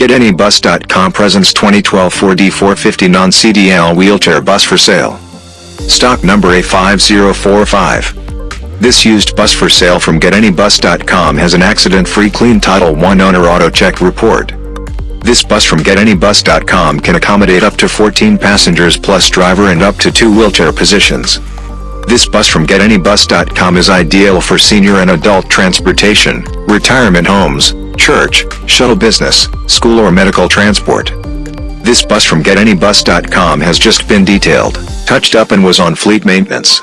GetAnyBus.com presents 2012 Ford E450 non-CDL wheelchair bus for sale. Stock number A5045. This used bus for sale from GetAnyBus.com has an accident-free clean Title 1 owner auto check report. This bus from GetAnyBus.com can accommodate up to 14 passengers plus driver and up to two wheelchair positions. This bus from GetAnyBus.com is ideal for senior and adult transportation, retirement homes, church, shuttle business, school or medical transport. This bus from GetAnyBus.com has just been detailed, touched up and was on fleet maintenance.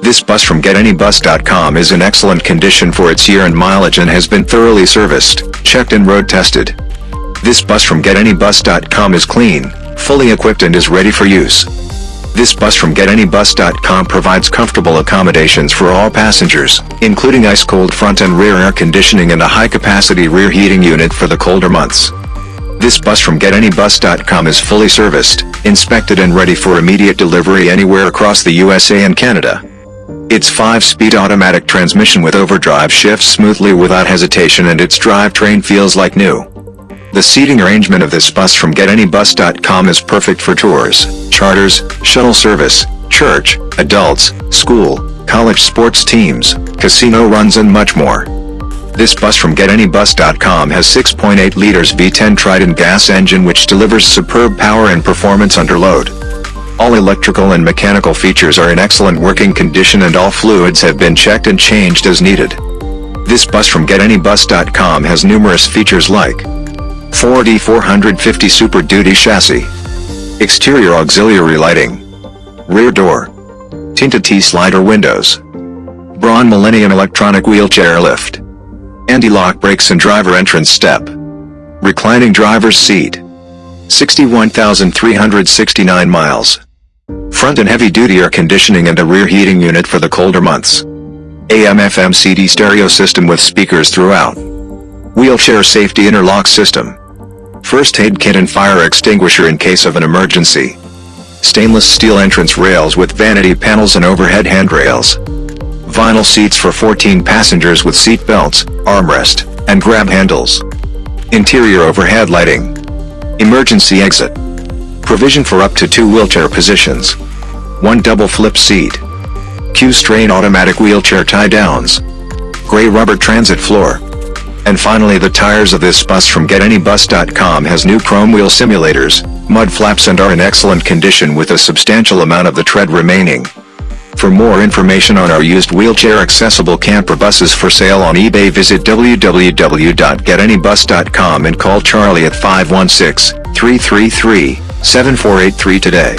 This bus from GetAnyBus.com is in excellent condition for its year and mileage and has been thoroughly serviced, checked and road tested. This bus from GetAnyBus.com is clean, fully equipped and is ready for use. This bus from GetAnyBus.com provides comfortable accommodations for all passengers, including ice-cold front and rear air conditioning and a high-capacity rear heating unit for the colder months. This bus from GetAnyBus.com is fully serviced, inspected and ready for immediate delivery anywhere across the USA and Canada. Its 5-speed automatic transmission with overdrive shifts smoothly without hesitation and its drivetrain feels like new. The seating arrangement of this bus from GetAnyBus.com is perfect for tours, charters, shuttle service, church, adults, school, college sports teams, casino runs and much more. This bus from GetAnyBus.com has 6.8 liters V10 Triton gas engine which delivers superb power and performance under load. All electrical and mechanical features are in excellent working condition and all fluids have been checked and changed as needed. This bus from GetAnyBus.com has numerous features like 4D 450 Super Duty chassis. Exterior auxiliary lighting. Rear door. Tinted T-slider windows. Braun Millennium electronic wheelchair lift. Anti-lock brakes and driver entrance step. Reclining driver's seat. 61,369 miles. Front and heavy-duty air conditioning and a rear heating unit for the colder months. AM-FM CD stereo system with speakers throughout. Wheelchair safety interlock system. First aid kit and fire extinguisher in case of an emergency. Stainless steel entrance rails with vanity panels and overhead handrails. Vinyl seats for 14 passengers with seat belts, armrest, and grab handles. Interior overhead lighting. Emergency exit. Provision for up to two wheelchair positions. One double flip seat. Q'Straint automatic wheelchair tie-downs. Gray rubber transit floor. And finally the tires of this bus from GetAnyBus.com has new chrome wheel simulators, mud flaps and are in excellent condition with a substantial amount of the tread remaining. For more information on our used wheelchair accessible camper buses for sale on eBay visit www.getanybus.com and call Charlie at 516-333-7483 today.